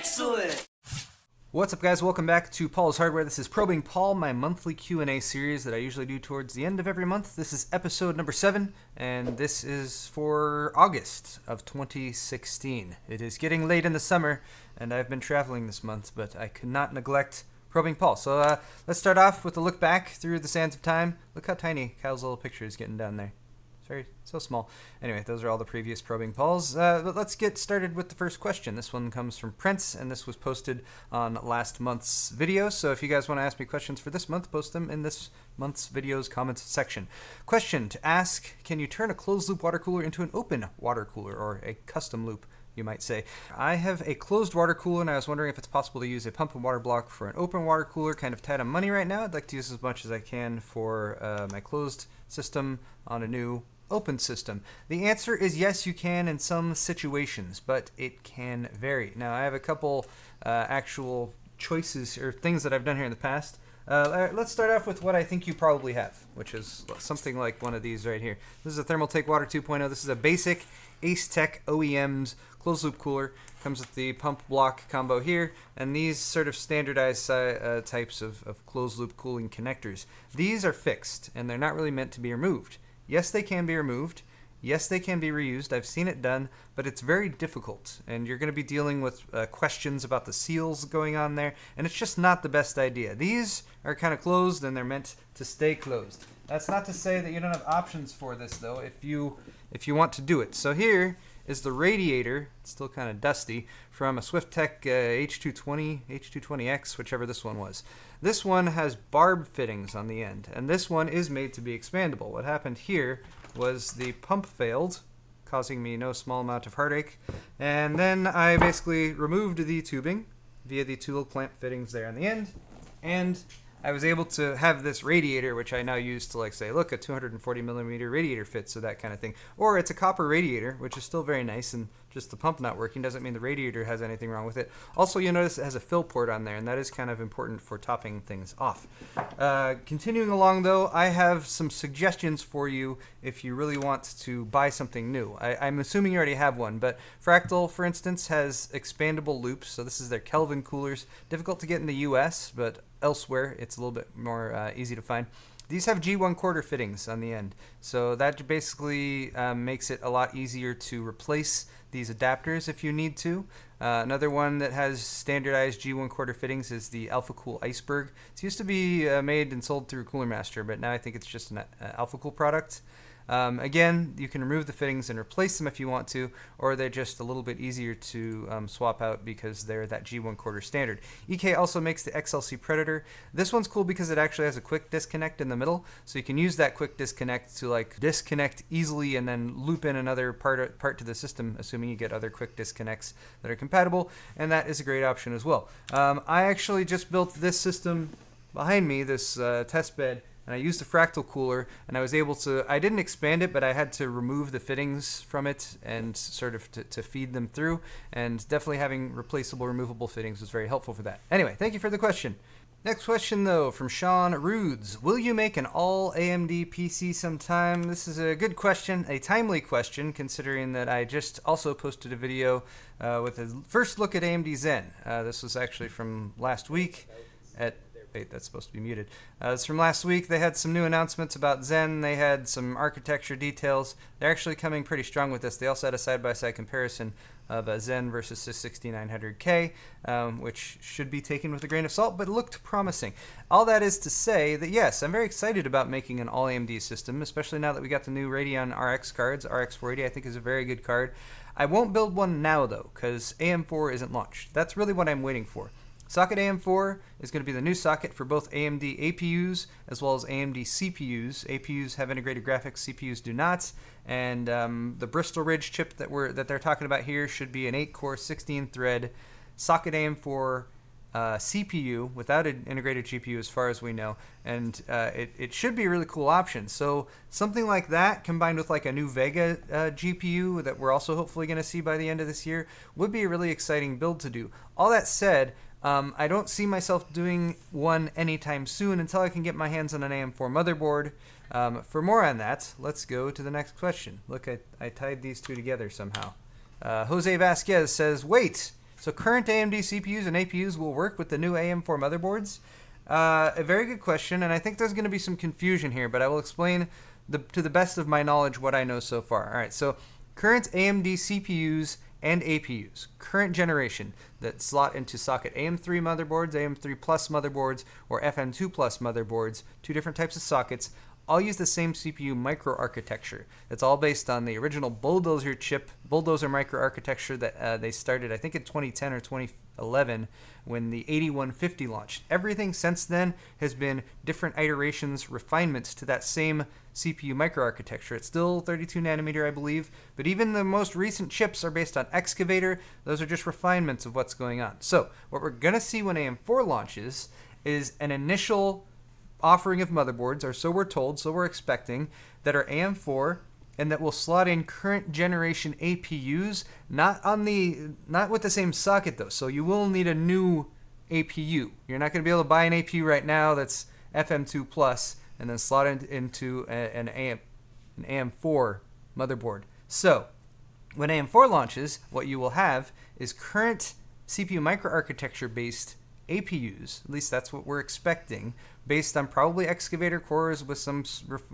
Excellent! What's up guys, welcome back to Paul's Hardware. This is Probing Paul, my monthly Q&A series that I usually do towards the end of every month. This is episode number 7, and this is for August of 2016. It is getting late in the summer, and I've been traveling this month, but I could not neglect Probing Paul. So uh, let's start off with a look back through the sands of time. Look how tiny Kyle's little picture is getting down there very so small. Anyway, those are all the previous Probing Pauls. Uh, but let's get started with the first question. This one comes from Prince, and this was posted on last month's video. So if you guys want to ask me questions for this month, post them in this month's videos comments section. Question to ask: Can you turn a closed loop water cooler into an open water cooler or a custom loop? you might say. I have a closed water cooler and I was wondering if it's possible to use a pump and water block for an open water cooler. Kind of tight on money right now. I'd like to use as much as I can for uh, my closed system on a new open system? The answer is yes, you can in some situations, but it can vary. Now, I have a couple uh, actual choices or things that I've done here in the past. Uh, let's start off with what I think you probably have, which is something like one of these right here. This is a Thermaltake Water 2.0. This is a basic Asetek OEM's closed loop cooler. Comes with the pump block combo here, and these sort of standardized uh, types of, of closed loop cooling connectors. These are fixed, and they're not really meant to be removed. Yes, they can be removed. Yes, they can be reused. I've seen it done, but it's very difficult. And you're going to be dealing with uh, questions about the seals going on there, and it's just not the best idea. These are kind of closed, and they're meant to stay closed. That's not to say that you don't have options for this, though, if you if you want to do it. So here is the radiator, it's still kind of dusty, from a Swiftech uh, H220, H220X, whichever this one was. This one has barb fittings on the end, and this one is made to be expandable. What happened here was the pump failed, causing me no small amount of heartache, and then I basically removed the tubing via the two little clamp fittings there on the end, and I was able to have this radiator, which I now use to like say, look, a 240 millimeter radiator fits, so that kind of thing. Or it's a copper radiator, which is still very nice, and just the pump not working doesn't mean the radiator has anything wrong with it. Also, you'll notice it has a fill port on there, and that is kind of important for topping things off. Uh, continuing along, though, I have some suggestions for you if you really want to buy something new. I, am assuming you already have one, but Fractal, for instance, has expandable loops, so this is their Kelvin coolers. Difficult to get in the US, but elsewhere, it's a little bit more uh, easy to find. These have G1 quarter fittings on the end, so that basically um, makes it a lot easier to replace these adapters if you need to. Uh, another one that has standardized G1 quarter fittings is the AlphaCool Eisberg. It used to be uh, made and sold through Cooler Master, but now I think it's just an uh, AlphaCool product. Um, again, you can remove the fittings and replace them if you want to, or they're just a little bit easier to um, swap out because they're that G1 quarter standard. EK also makes the XLC Predator. This one's cool because it actually has a quick disconnect in the middle, so you can use that quick disconnect to like disconnect easily and then loop in another part, part to the system, assuming you get other quick disconnects that are compatible, and that is a great option as well. Um, I actually just built this system behind me, this uh, test bed, and I used a fractal cooler and I was able to, I didn't expand it, but I had to remove the fittings from it and sort of to, to feed them through. And definitely having replaceable, removable fittings was very helpful for that. Anyway, thank you for the question. Next question though from Sean Rudes. Will you make an all AMD PC sometime? This is a good question, a timely question considering that I just also posted a video uh, with a first look at AMD Zen. Uh, this was actually from last week at that's supposed to be muted. Uh, it's from last week. They had some new announcements about Zen. They had some architecture details. They're actually coming pretty strong with this. They also had a side-by-side comparison of a Zen versus the 6900K, um, which should be taken with a grain of salt, but looked promising. All that is to say that yes, I'm very excited about making an all AMD system, especially now that we got the new Radeon RX cards. RX 480 I think is a very good card. I won't build one now though, because AM4 isn't launched. That's really what I'm waiting for. Socket AM4 is going to be the new socket for both AMD APUs as well as AMD CPUs. APUs have integrated graphics, CPUs do not. And um, the Bristol Ridge chip that we're that they're talking about here should be an 8-core, 16-thread socket AM4 uh, CPU without an integrated GPU, as far as we know, and uh, it, it should be a really cool option. So something like that, combined with like a new Vega uh, GPU that we're also hopefully going to see by the end of this year, would be a really exciting build to do. All that said, um, I don't see myself doing one anytime soon until I can get my hands on an AM4 motherboard. Um, for more on that, let's go to the next question. Look, I, I tied these two together somehow. Uh, Jose Vasquez says, wait, So current AMD CPUs and APUs will work with the new AM4 motherboards. Uh, a very good question, and I think there's going to be some confusion here, but I will explain the, to the best of my knowledge what I know so far. All right, so current AMD CPUs and APUs, current generation that slot into socket AM3 motherboards, AM3 Plus motherboards, or FM2 Plus motherboards, two different types of sockets, all use the same CPU microarchitecture. It's all based on the original Bulldozer chip, Bulldozer microarchitecture that uh, they started, I think, in 2010 or 2011 when the 8150 launched. Everything since then has been different iterations, refinements to that same CPU microarchitecture. It's still 32 nanometer, I believe, but even the most recent chips are based on Excavator. Those are just refinements of what's going on. So, what we're going to see when AM4 launches is an initial offering of motherboards, or so we're told, so we're expecting, that are AM4 and that will slot in current generation APUs, not on the not with the same socket though. So you will need a new APU. You're not going to be able to buy an APU right now that's FM2 plus and then slot it into an AM an AM4 motherboard. So when AM4 launches, what you will have is current CPU microarchitecture based APUs. At least that's what we're expecting, based on probably excavator cores with some,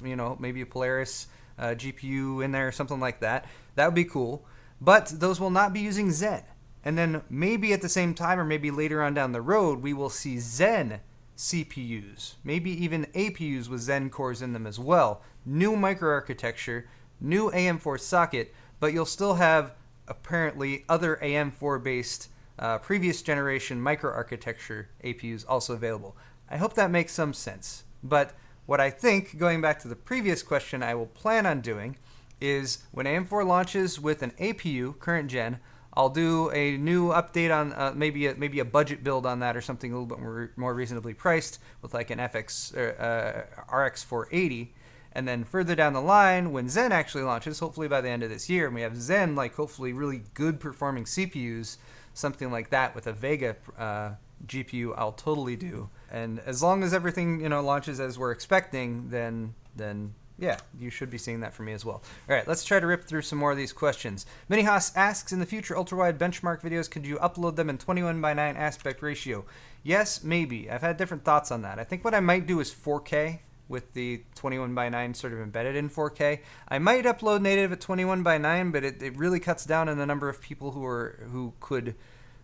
you know, maybe a Polaris uh, GPU in there or something like that. That would be cool. But those will not be using Zen. And then maybe at the same time or maybe later on down the road, we will see Zen CPUs, maybe even APUs with Zen cores in them as well. New microarchitecture, new AM4 socket, but you'll still have apparently other AM4 based uh, previous generation microarchitecture APUs also available. I hope that makes some sense. But what I think, going back to the previous question, I will plan on doing is when AM4 launches with an APU, current gen, I'll do a new update on uh, maybe a, maybe a budget build on that or something a little bit more, more reasonably priced with like an FX uh, RX 480. And then further down the line, when Zen actually launches, hopefully by the end of this year, and we have Zen like hopefully really good performing CPUs, something like that with a Vega uh, GPU, I'll totally do. And as long as everything you know launches as we're expecting, then then yeah, you should be seeing that from me as well. All right, let's try to rip through some more of these questions. Minihas asks, in the future ultra-wide benchmark videos, could you upload them in 21 by 9 aspect ratio? Yes, maybe. I've had different thoughts on that. I think what I might do is 4K with the 21 by 9 sort of embedded in 4K. I might upload native at 21 by 9, but it, it really cuts down on the number of people who are who could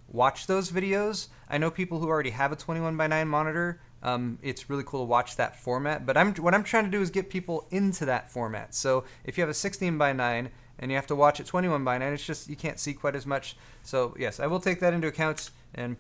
watch those videos. I know people who already have a 21 by 9 monitor. Um, it's really cool to watch that format. But I'm what I'm trying to do is get people into that format. So if you have a 16 by 9 and you have to watch it 21 by 9, it's just you can't see quite as much. So yes, I will take that into account and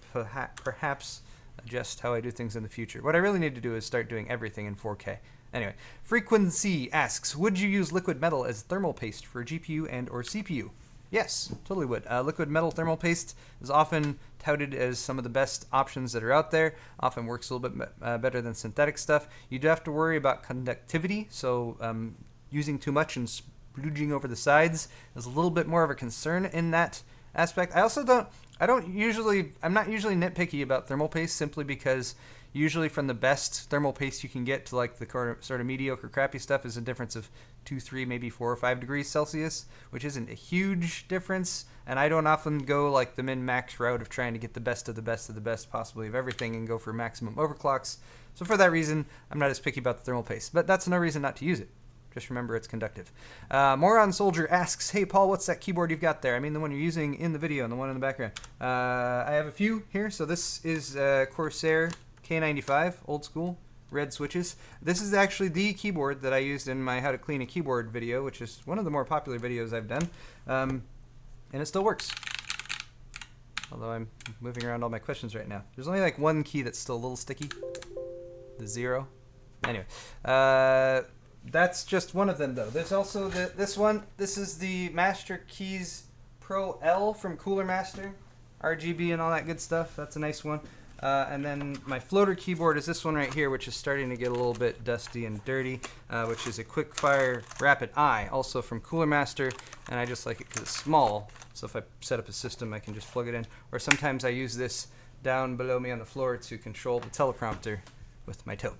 perhaps adjust how I do things in the future. What I really need to do is start doing everything in 4K. Anyway, Frequency asks, would you use liquid metal as thermal paste for GPU and or CPU? Yes, totally would. Uh, liquid metal thermal paste is often touted as some of the best options that are out there. Often works a little bit uh, better than synthetic stuff. You do have to worry about conductivity, so um, using too much and splooging over the sides is a little bit more of a concern in that aspect. I also don't, I don't usually, I'm not usually nitpicky about thermal paste simply because usually from the best thermal paste you can get to like the sort of mediocre crappy stuff is a difference of two three maybe four or five degrees celsius which isn't a huge difference. And i don't often go like the min max route of trying to get the best of the best of the best possibly of everything and go for maximum overclocks. So for that reason i'm not as picky about the thermal paste. But that's no reason not to use it just remember it's conductive. Uh, Moron Soldier asks, Hey Paul, what's that keyboard you've got there? I mean the one you're using in the video and the one in the background. Uh, I have a few here. So this is uh, Corsair K95, old school, red switches. This is actually the keyboard that I used in my how to clean a keyboard video, which is one of the more popular videos I've done. Um, and it still works. Although I'm moving around all my questions right now. There's only like one key that's still a little sticky. The zero. Anyway, uh, that's just one of them though. There's also the, this one. This is the Master Keys Pro L from Cooler Master. RGB and all that good stuff. That's a nice one. Uh, and then my floater keyboard is this one right here, which is starting to get a little bit dusty and dirty, uh, which is a Quickfire Rapid-i, also from Cooler Master. And I just like it because it's small, so if I set up a system, I can just plug it in. Or sometimes I use this down below me on the floor to control the teleprompter with my toe.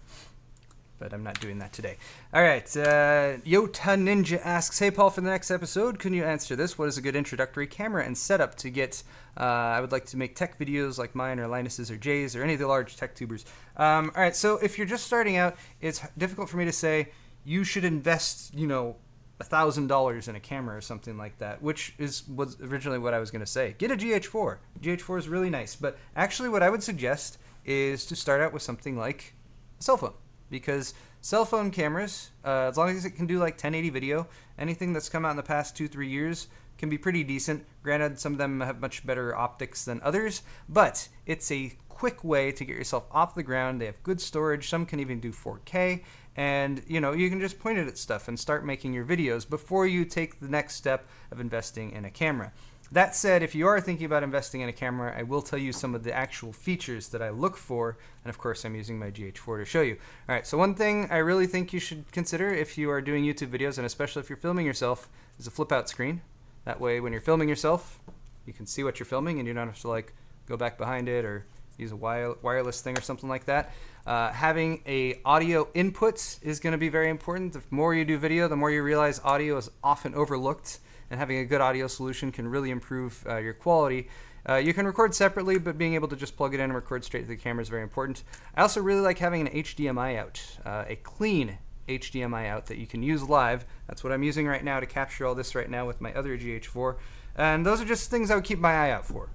But I'm not doing that today. All right, uh, Yota Ninja asks, "Hey Paul, for the next episode, can you answer this? What is a good introductory camera and setup to get? Uh, I would like to make tech videos like mine or Linus's or Jay's or any of the large tech tubers. Um, all right, so if you're just starting out, it's difficult for me to say you should invest, you know, thousand dollars in a camera or something like that, which is was originally what I was going to say. Get a GH4. GH4 is really nice, but actually, what I would suggest is to start out with something like a cell phone because cell phone cameras, uh, as long as it can do like 1080 video, anything that's come out in the past two, three years can be pretty decent. Granted, some of them have much better optics than others, but it's a quick way to get yourself off the ground. They have good storage. Some can even do 4K. And you know, you can just point it at stuff and start making your videos before you take the next step of investing in a camera. That said, if you are thinking about investing in a camera, I will tell you some of the actual features that I look for, and of course I'm using my GH4 to show you. Alright, so one thing I really think you should consider if you are doing YouTube videos, and especially if you're filming yourself, is a flip out screen. That way when you're filming yourself, you can see what you're filming and you don't have to like go back behind it or use a wireless thing or something like that. Uh, having a audio input is going to be very important. The more you do video, the more you realize audio is often overlooked and having a good audio solution can really improve uh, your quality. Uh, you can record separately, but being able to just plug it in and record straight to the camera is very important. I also really like having an HDMI out, uh, a clean HDMI out that you can use live. That's what I'm using right now to capture all this right now with my other GH4. And those are just things I would keep my eye out for.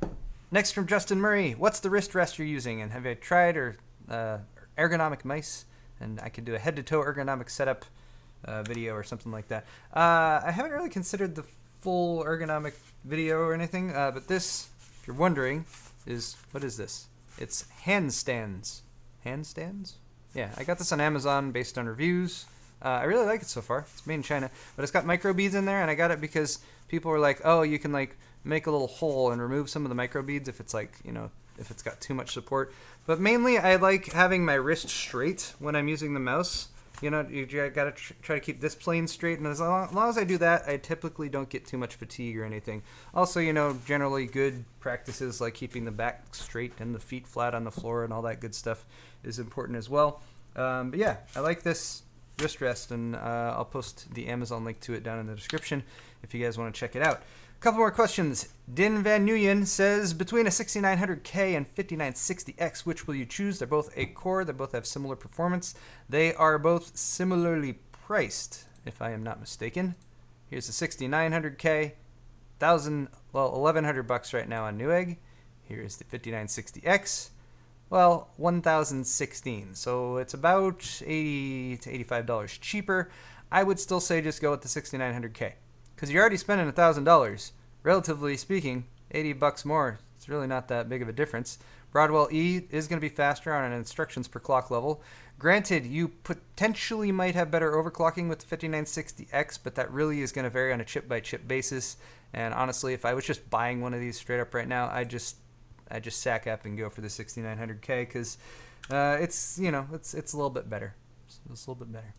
Next from Justin Murray, what's the wrist rest you're using, and have you tried or uh, ergonomic mice? And I could do a head-to-toe ergonomic setup uh, video or something like that. Uh, I haven't really considered the full ergonomic video or anything, uh, but this, if you're wondering, is what is this? It's handstands. Handstands? Yeah, I got this on Amazon based on reviews. Uh, I really like it so far. It's made in China, but it's got micro beads in there, and I got it because people were like, "Oh, you can like make a little hole and remove some of the micro beads if it's like you know if it's got too much support." But mainly, I like having my wrist straight when I'm using the mouse you know, you gotta tr- try to keep this plane straight, and as long, as long, as I do that, I typically don't get too much fatigue or anything. Also, you know, generally good practices like keeping the back straight and the feet flat on the floor and all that good stuff is important as well. Um, but yeah, I like this wrist rest, and uh, I'll post the Amazon link to it down in the description if you guys want to check it out. Couple more questions. Din Van Nuyen says between a 6900K and 5960X, which will you choose? They're both a core. They both have similar performance. They are both similarly priced, if I am not mistaken. Here's the 6900K, thousand well 1100 bucks right now on Newegg. Here's the 5960X. Well, 1016. So it's about 80 to 85 dollars cheaper. I would still say just go with the 6900K because you're already spending $1,000. Relatively speaking, 80 bucks more, it's really not that big of a difference. Broadwell E is going to be faster on an instructions per clock level. Granted, you potentially might have better overclocking with the 5960X, but that really is going to vary on a chip by chip basis. And honestly, if I was just buying one of these straight up right now, I just I just sack up and go for the 6900K because uh, it's you know it's it's a little bit better. It's, it's a little bit better.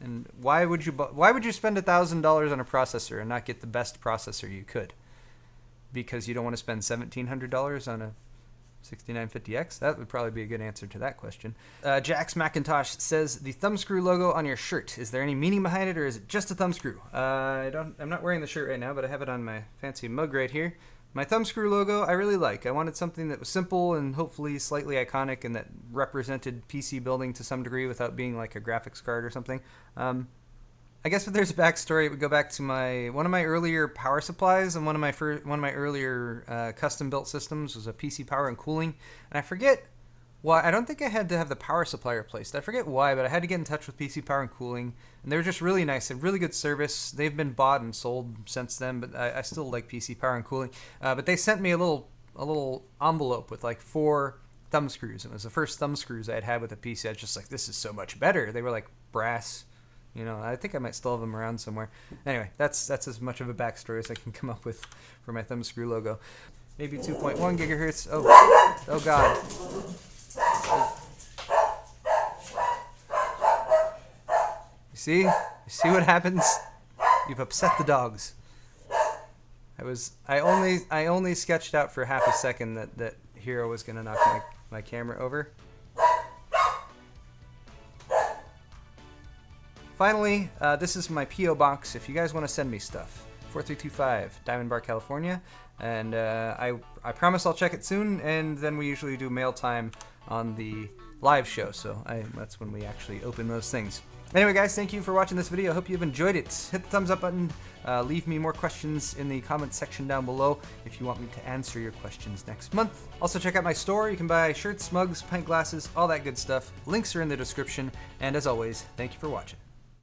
And why would you why would you spend thousand dollars on a processor and not get the best processor you could? Because you don't want to spend seventeen hundred dollars on a 6950X? That would probably be a good answer to that question. Uh, Jax McIntosh says the thumbscrew logo on your shirt. Is there any meaning behind it, or is it just a thumbscrew? Uh, I don't. I'm not wearing the shirt right now, but I have it on my fancy mug right here. My thumbscrew logo, I really like. I wanted something that was simple and hopefully slightly iconic and that represented PC building to some degree without being like a graphics card or something. Um, I guess if there's a backstory, it would go back to my one of my earlier power supplies and one of my first, one of my earlier uh, custom built systems was a PC power and cooling, and I forget why. I don't think I had to have the power supply replaced. I forget why, but I had to get in touch with PC Power and Cooling, and they were just really nice and really good service. They've been bought and sold since then, but I, I still like PC Power and Cooling. Uh, but they sent me a little a little envelope with like four thumb screws. It was the first thumb screws I had had with a PC. I was just like, this is so much better. They were like brass. You know, I think I might still have them around somewhere. Anyway, that's that's as much of a backstory as I can come up with for my thumb screw logo. Maybe 2.1 gigahertz. Oh, oh God. See? You see what happens? You've upset the dogs. I was I only I only sketched out for half a second that that Hero was gonna knock my, my camera over. Finally, uh, this is my P.O. box if you guys want to send me stuff. 4325 Diamond Bar, California. And uh, I, I promise I'll check it soon, and then we usually do mail time on the live show, so I, that's when we actually open those things. Anyway, guys, thank you for watching this video. I hope you've enjoyed it. Hit the thumbs up button. Uh, leave me more questions in the comments section down below if you want me to answer your questions next month. Also, check out my store. You can buy shirts, mugs, pint glasses, all that good stuff. Links are in the description. And as always, thank you for watching.